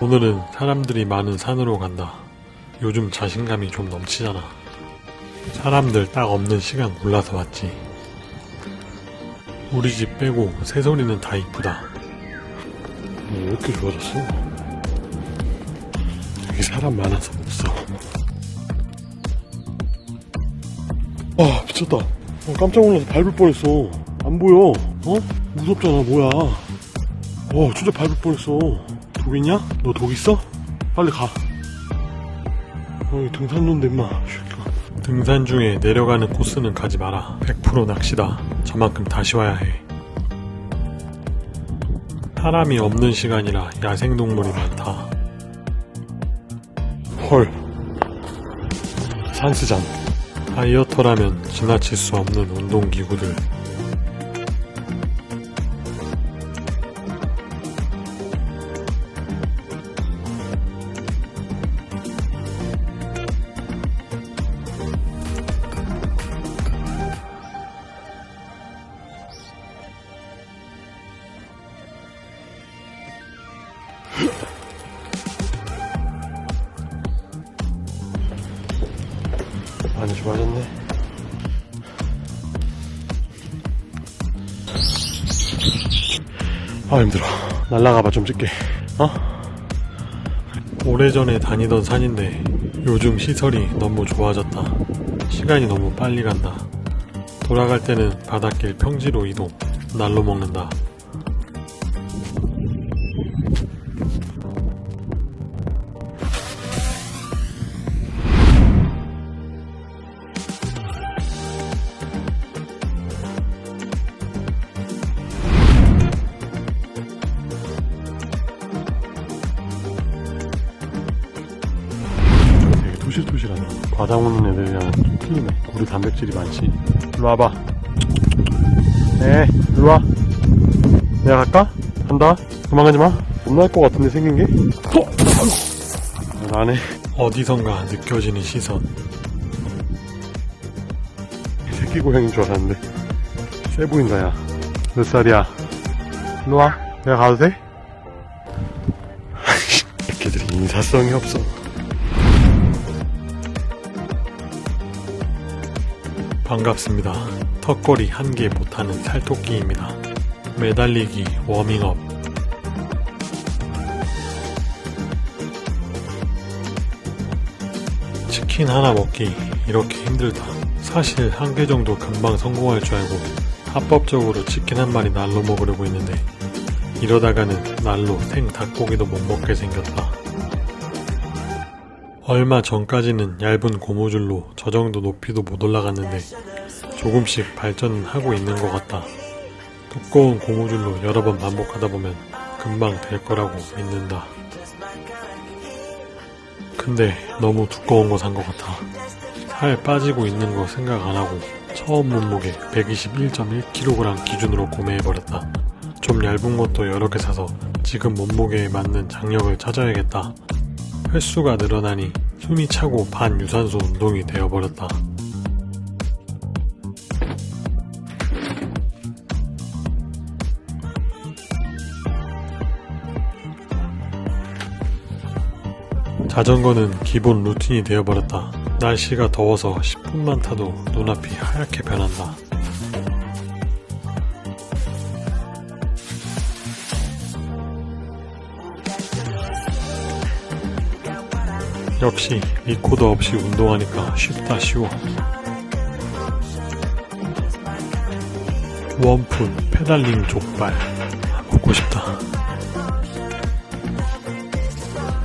오늘은 사람들이 많은 산으로 간다. 요즘 자신감이 좀 넘치잖아. 사람들 딱 없는 시간 골라서 왔지. 우리 집 빼고 새소리는 다 이쁘다. 왜 이렇게 좋아졌어? 여기 사람 많아서 없어. 아 미쳤다. 어, 깜짝 놀라서 밟을 뻔했어. 안 보여. 어? 무섭잖아 뭐야. 어 진짜 밟을 뻔했어. 독 있냐? 너 독 있어? 빨리 가. 어이 등산로인데 임마. 등산 중에 내려가는 코스는 가지 마라. 100% 낚시다. 저만큼 다시 와야 해. 사람이 없는 시간이라 야생동물이 많다. 헐. 산스장. 다이어터라면 지나칠 수 없는 운동기구들. 많이 좋아졌네. 아 힘들어. 날라가봐 좀 찍게. 어? 오래전에 다니던 산인데 요즘 시설이 너무 좋아졌다. 시간이 너무 빨리 간다. 돌아갈 때는 바닷길 평지로 이동. 날로 먹는다. 토실토실하네. 과자 먹는 애들이랑 좀 틀리네. 우리 단백질이 많지. 일로 와봐. 네, 일로 와. 내가 갈까? 간다. 도망가지 마. 못날것 같은데 생긴 게? 어! 나네. 어디선가 느껴지는 시선. 새끼 고양이인 줄 알았는데. 세 보인다, 야. 몇 살이야? 일로 와. 내가 가도 돼? 새끼들이 인사성이 없어. 반갑습니다. 턱걸이 한 개 못하는 살토끼입니다. 매달리기 워밍업. 치킨 하나 먹기 이렇게 힘들다. 사실 한 개 정도 금방 성공할 줄 알고 합법적으로 치킨 한 마리 날로 먹으려고 했는데 이러다가는 날로 생 닭고기도 못 먹게 생겼다. 얼마 전까지는 얇은 고무줄로 저 정도 높이도 못 올라갔는데 조금씩 발전은 하고 있는 것 같다. 두꺼운 고무줄로 여러 번 반복하다 보면 금방 될 거라고 믿는다. 근데 너무 두꺼운 거 산 것 같아. 살 빠지고 있는 거 생각 안 하고 처음 몸무게 121.1kg 기준으로 구매해버렸다. 좀 얇은 것도 여러 개 사서 지금 몸무게에 맞는 장력을 찾아야겠다. 횟수가 늘어나니 숨이 차고 반유산소 운동이 되어버렸다. 자전거는 기본 루틴이 되어버렸다. 날씨가 더워서 10분만 타도 눈앞이 하얗게 변한다. 역시 리코더 없이 운동하니까 쉽다 쉬워. 원푼 페달링 족발 먹고 싶다.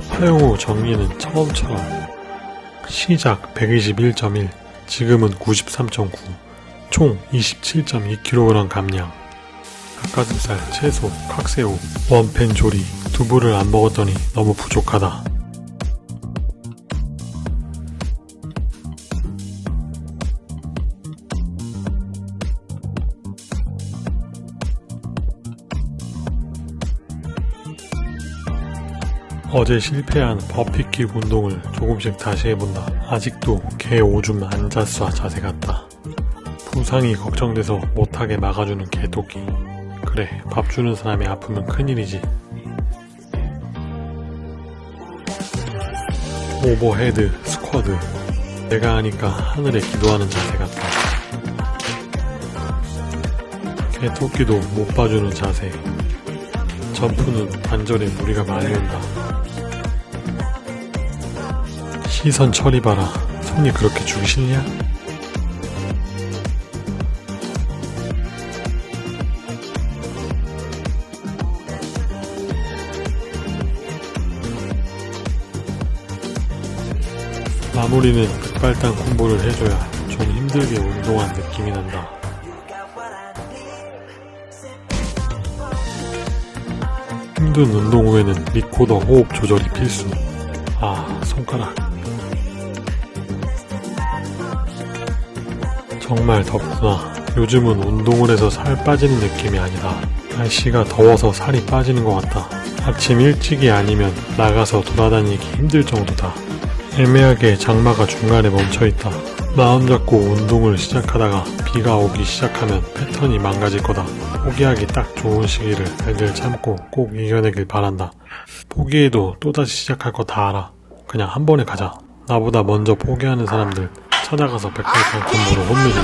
사용 후 정리는 처음처럼 시작 121.1 지금은 93.9 총 27.2kg 감량 닭가슴살, 채소, 칵새우, 원팬 조리 두부를 안 먹었더니 너무 부족하다. 어제 실패한 버피킥 운동을 조금씩 다시 해본다. 아직도 개 오줌 안 잤어 자세 같다. 부상이 걱정돼서 못하게 막아주는 개토끼. 그래, 밥 주는 사람이 아프면 큰일이지. overhead squat 내가 하니까 하늘에 기도하는 자세 같다 개토끼도 못 봐주는 자세 점프는 관절에 무리가 많이 온다 시선 처리 봐라 손이 그렇게 주기 싫냐? 마무리는 급발당 콤보를 해줘야 좀 힘들게 운동한 느낌이 난다. 힘든 운동 후에는 리코더 호흡 조절이 필수. 아, 손가락. 정말 덥구나. 요즘은 운동을 해서 살 빠지는 느낌이 아니다. 날씨가 더워서 살이 빠지는 것 같다. 아침 일찍이 아니면 나가서 돌아다니기 힘들 정도다. 애매하게 장마가 중간에 멈춰있다. 마음 잡고 운동을 시작하다가 비가 오기 시작하면 패턴이 망가질 거다. 포기하기 딱 좋은 시기를 잘들 참고 꼭 이겨내길 바란다. 포기해도 또다시 시작할 거 다 알아. 그냥 한 번에 가자. 나보다 먼저 포기하는 사람들 찾아가서 백발판 콤보로 혼내주